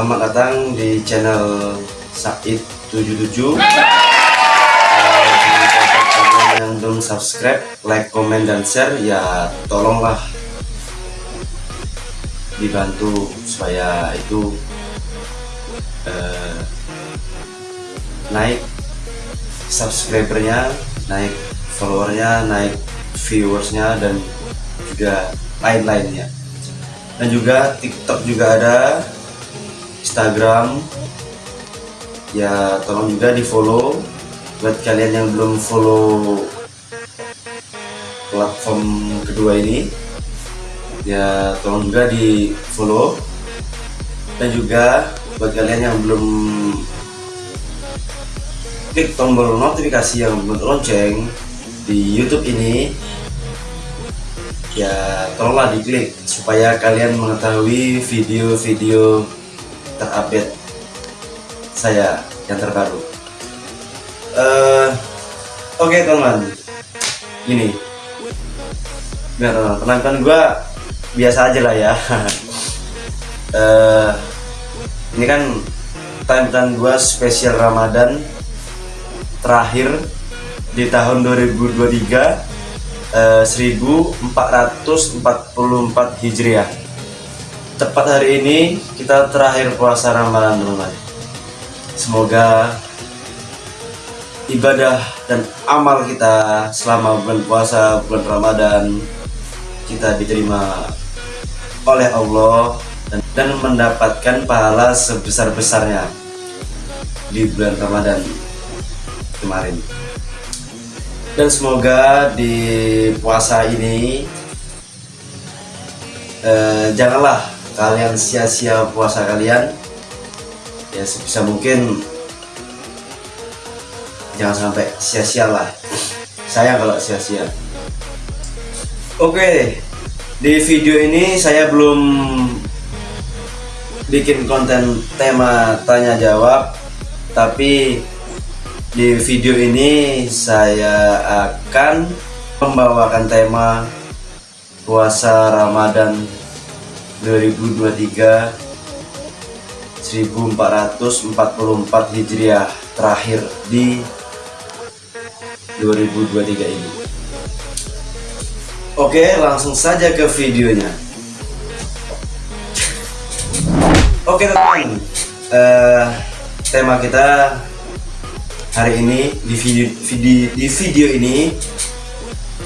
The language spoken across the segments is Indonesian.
Selamat datang di channel Said77 eh, Kalian yang belum subscribe, like, comment, dan share. Ya tolonglah Dibantu supaya itu eh, Naik subscribernya Naik followernya, naik viewersnya dan juga lain-lainnya. Dan juga TikTok juga ada Instagram. Ya tolong juga di follow buat kalian yang belum follow platform kedua ini. Ya tolong juga di follow dan juga buat kalian yang belum klik tombol notifikasi yang lonceng di YouTube ini ya tolonglah diklik supaya kalian mengetahui video-video terupdate saya yang terbaru. Uh, oke okay, teman ini biar teman penampilan gue biasa aja lah ya. Uh, ini kan tampilan gue spesial Ramadan terakhir di tahun 2023 1444 Hijriah tepat hari ini kita terakhir puasa Ramadan teman-teman. Semoga ibadah dan amal kita selama bulan puasa bulan Ramadan kita diterima oleh Allah dan, dan mendapatkan pahala sebesar-besarnya di bulan Ramadan kemarin. Dan semoga di puasa ini eh, janganlah kalian sia-sia puasa kalian ya sebisa mungkin jangan sampai sia-sia lah. Sayang kalau sia-sia. Oke di video ini saya belum bikin konten tema tanya jawab tapi di video ini saya akan membawakan tema puasa Ramadan 2023 1444 Hijriah terakhir di 2023 ini. Oke, langsung saja ke videonya. Oke teman-teman, uh, tema kita hari ini di video, video di video ini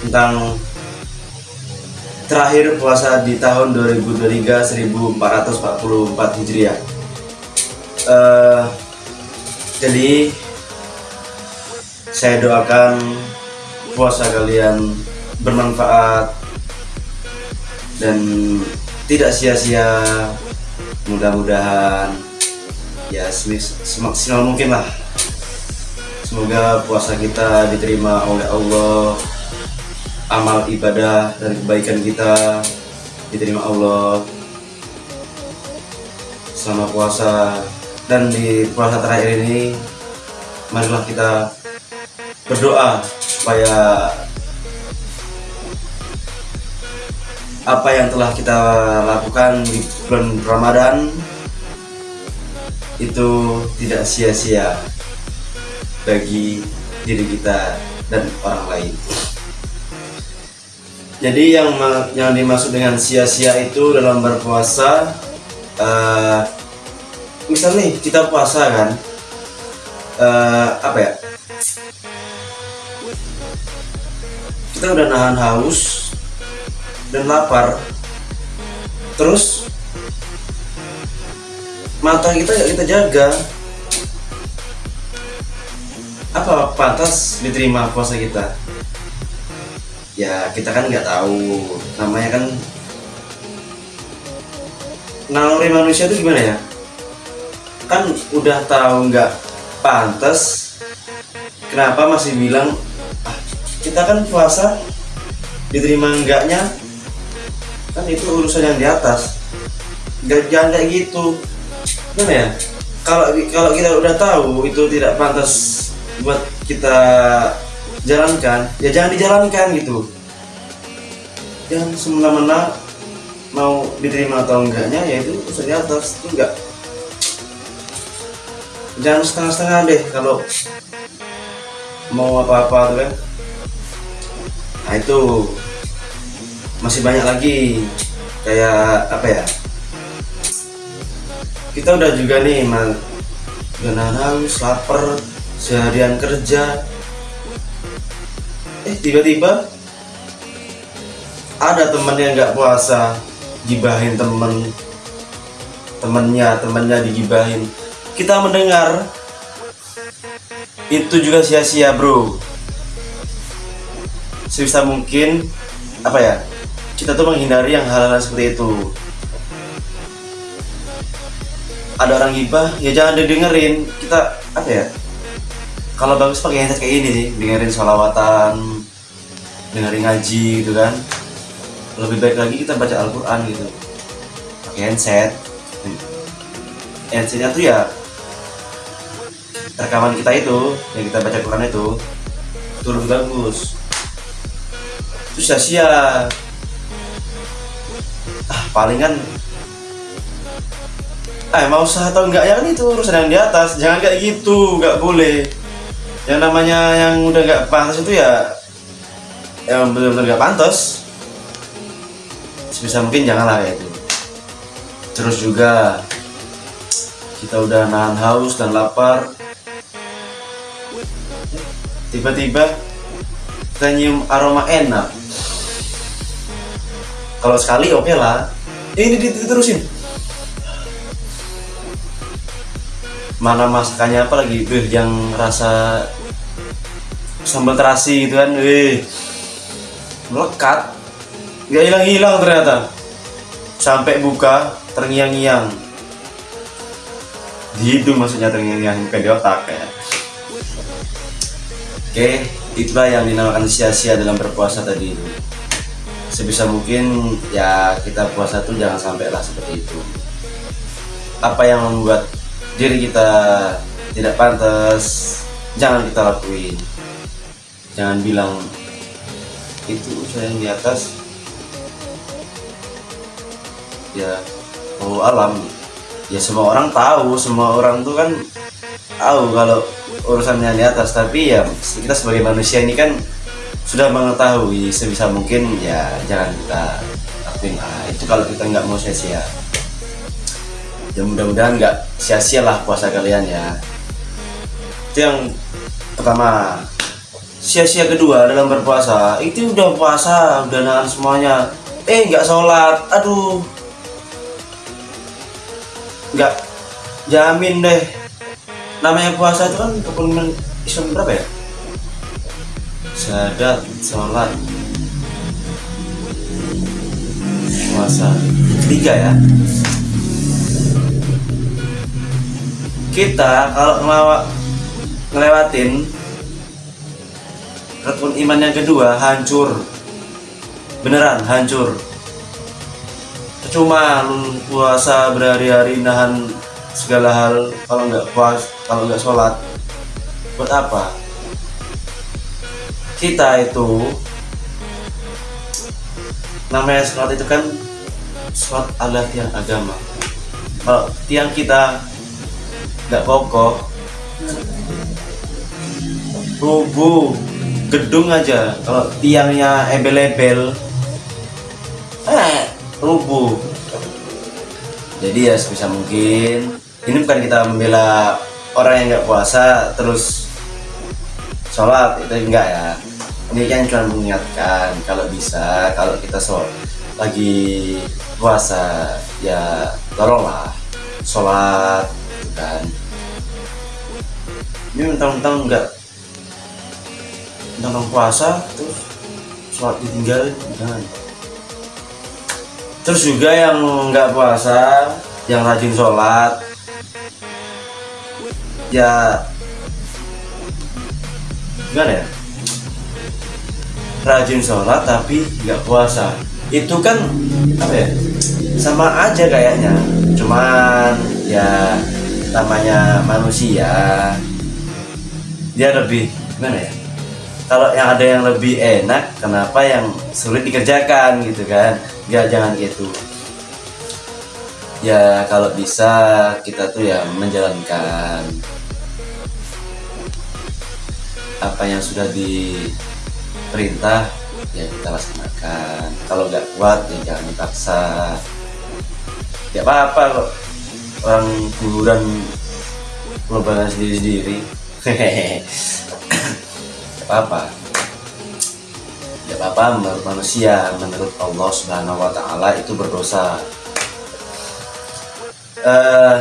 tentang terakhir puasa di tahun 2023 1444 Hijriah. Uh, jadi saya doakan puasa kalian bermanfaat dan tidak sia-sia. Mudah-mudahan ya semaksimal mungkin lah Semoga puasa kita diterima oleh Allah Amal ibadah dan kebaikan kita diterima Allah Selama puasa Dan di puasa terakhir ini Marilah kita berdoa Supaya Apa yang telah kita lakukan di bulan Ramadan Itu tidak sia-sia bagi diri kita dan orang lain. Jadi yang yang dimaksud dengan sia-sia itu dalam berpuasa, uh, misal nih kita puasa kan, uh, apa ya? Kita udah nahan haus dan lapar, terus mata kita kita jaga apa pantas diterima puasa kita ya kita kan nggak tahu. Namanya kan naluri manusia itu gimana ya? Kan udah tahu nggak pantas kenapa masih bilang ah, kita kan puasa diterima enggaknya kan itu urusan yang di atas. Nggak jangan kayak gitu. Gimana ya? Kalau kalau kita udah tahu itu tidak pantas buat kita jalankan. Ya jangan dijalankan gitu. Jangan semena-mena mau diterima atau enggaknya ya itu di atas itu enggak. Jangan setengah-setengah deh kalau mau apa-apa tuh kan. Nah itu masih banyak lagi kayak apa ya? Kita udah juga nih mal udah haus lapar seharian kerja eh tiba-tiba ada temen yang nggak puasa gibahin temen. Temennya temennya digibahin. Kita mendengar. Itu juga sia-sia bro. Sebisa mungkin apa ya kita tuh menghindari yang hal-hal seperti itu. Ada orang gibah ya jangan didengerin. Kita apa ya kalau bagus pakai headset kayak ini sih dengerin sholawatan dengerin ngaji gitu kan. Lebih baik lagi kita baca Al-Quran gitu. Pakai handset. Handsetnya tuh ya rekaman kita itu yang kita baca Quran itu lebih bagus. Itu sia-sia. Ah palingan ah mau usaha atau enggak ya kan itu urusan yang di atas. Jangan kayak gitu nggak boleh. Yang namanya yang udah nggak pantas itu ya yang benar-benar nggak pantas. Sebisa mungkin janganlah kayak itu. Terus juga kita udah nahan haus dan lapar. Tiba-tiba kita nyium aroma enak. Kalau sekali oke okay lah ini diterusin. Mana masakannya apa lagi? Yang rasa sambal terasi gitu kan. Wih, melekat nggak hilang-hilang ternyata. Sampai buka terngiang-ngiang. Di maksudnya terngiang-ngiang bukan di otak ya. Oke itulah yang dinamakan sia-sia dalam berpuasa tadi. Sebisa mungkin ya kita puasa tuh jangan sampai lah seperti itu. Apa yang membuat diri kita tidak pantas jangan kita lakuin. Jangan bilang itu saya yang di atas. Ya oh alam. Ya semua orang tahu semua orang tuh kan tahu kalau urusannya di atas. Tapi ya kita sebagai manusia ini kan sudah mengetahui sebisa mungkin ya jangan kita lakuin. Lah itu kalau kita nggak mau sia-sia. Ya mudah-mudahan nggak sia-sia lah puasa kalian ya. Itu yang pertama sia-sia kedua dalam berpuasa. Itu udah puasa udah nahan semuanya. Eh nggak sholat. Aduh. Nggak jamin deh. Namanya puasa itu kan rukun Islam berapa ya? Syahadat sholat. Puasa tiga ya. Kita kalau ngelewatin rukun iman yang kedua hancur. Beneran hancur. Cuma lu puasa berhari-hari nahan segala hal kalau nggak puas kalau nggak sholat. Buat apa? Kita itu namanya sholat itu kan sholat adalah tiang agama. Kalau tiang kita nggak kokoh rubuh gedung aja. Kalau tiangnya ebel-ebel eh rubuh. Jadi ya sebisa mungkin. Ini bukan kita membela orang yang nggak puasa terus sholat itu enggak ya. Ini kan cuma mengingatkan kalau bisa kalau kita sholat lagi puasa ya tolonglah sholat kan. Ini mentang-mentang mentang puasa terus sholat ditinggalin jangan terus juga yang nggak puasa yang rajin sholat ya gimana ya? Rajin sholat tapi nggak puasa. Itu kan apa ya sama aja kayaknya. Cuman ya namanya manusia. Dia lebih gimana ya kalau yang ada yang lebih enak kenapa yang sulit dikerjakan gitu kan? Nggak jangan gitu. Ya kalau bisa kita tuh ya menjalankan apa yang sudah diperintah ya kita laksanakan. Kalau nggak kuat ya jangan dipaksa. Ya apa-apa kok. Orang kuburan lubangnya sendiri-sendiri apa-apa. Ya apa-apa menurut manusia menurut Allah Subhanahu Wa Taala itu berdosa. Eh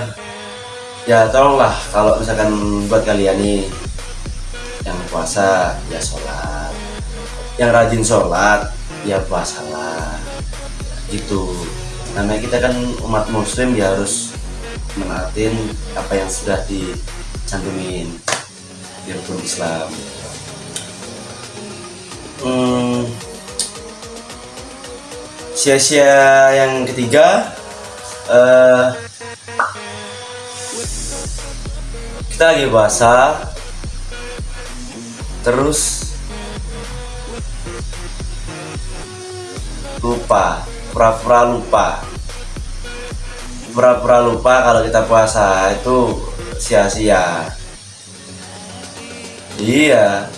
ya tolonglah kalau misalkan buat kalian nih yang puasa ya sholat. Yang rajin sholat ya puasalah gitu. Namanya kita kan umat muslim ya harus menatin apa yang sudah dicantumin di rukun Islam hmm, sia-sia yang ketiga eh, kita lagi puasa terus lupa pura-pura lupa. Pura-pura lupa kalau kita puasa itu sia-sia. Iya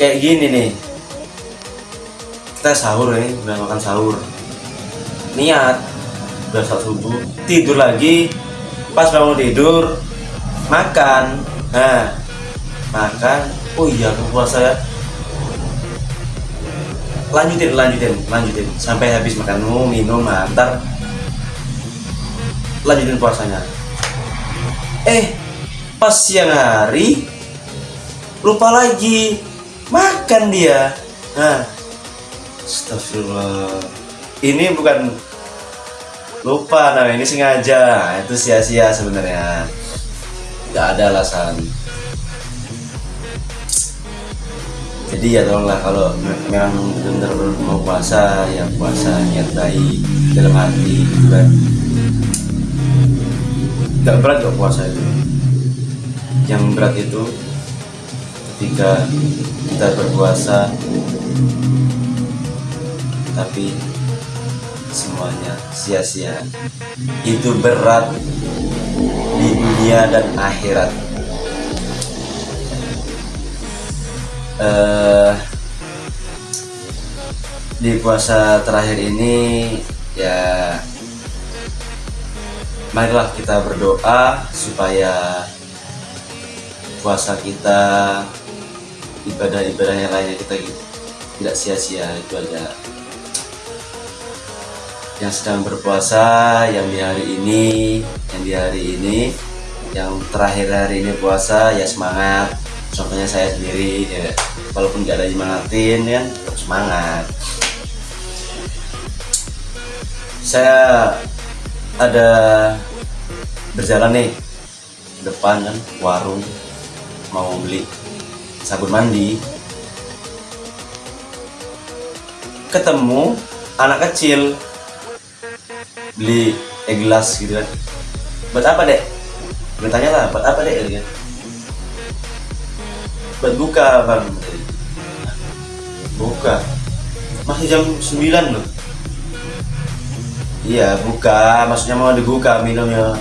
kayak gini nih kita sahur nih udah makan sahur. Niat udah saat subuh. Tidur lagi pas bangun tidur makan. Nah makan. Oh iya aku puasa. Ya lanjutin lanjutin lanjutin. Sampai habis makanmu minum antar. Lanjutin puasanya. Eh pas siang hari lupa lagi. Makan dia. Nah astagfirullah. Ini bukan lupa nah ini sengaja. Itu sia-sia sebenarnya. Nggak ada alasan. Jadi ya tolonglah kalau me- memang benar-benar mau puasa ya puasa niat baik dalam hati gitu kan. Nggak berat kok puasa itu. Yang berat itu ketika kita berpuasa tapi semuanya sia-sia. Itu berat di dunia dan akhirat. Eh di puasa terakhir ini ya marilah kita berdoa supaya puasa kita ibadah-ibadah yang lainnya kita tidak sia-sia. Itu aja yang sedang berpuasa yang di hari ini yang di hari ini yang terakhir hari ini puasa ya semangat. Contohnya saya sendiri ya. Walaupun gak ada semangatin tetap semangat. Saya ada berjalan nih depan kan warung mau beli sabun mandi. Ketemu anak kecil beli eh gelas gitu kan. Buat apa dek? Bertanya lah buat apa dek? Gitu kan. Buat buka bang. Buka. Masih jam 9 loh. Iya buka. Maksudnya mau dibuka minumnya.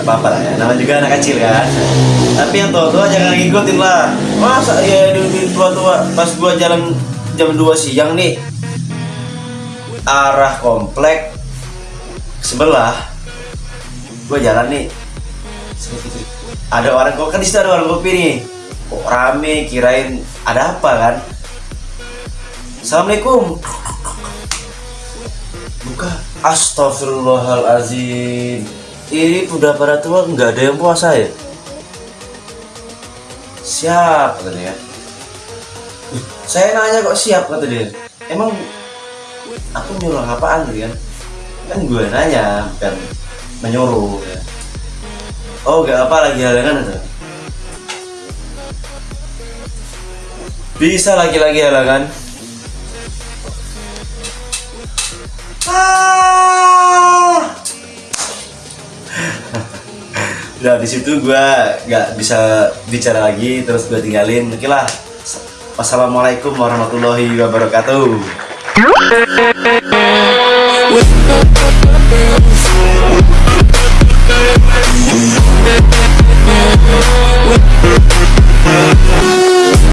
Apa-apa lah ya. Namanya juga anak kecil kan. Tapi yang tua-tua jangan ngikutin lah. Masa ya di tua-tua? Pas gua jalan jam 2 siang nih arah komplek sebelah. Gua jalan nih. Ada orang kopi kan di ada orang kopi nih. Kok rame kirain ada apa kan? Assalamualaikum. Buka. Astagfirullahalazim ini udah pada tua nggak ada yang puasa ya? Siap katanya. "Ih, saya nanya kok siap kata dia. Emang aku nyuruh apaan gitu kan kan gue nanya bukan menyuruh ya. oh gak apa lagi halangan itu? Bisa lagi-lagi halangan ah! Udah di situ gue nggak bisa bicara lagi terus gue tinggalin. Oke lah. Wassalamualaikum warahmatullahi wabarakatuh Yeah.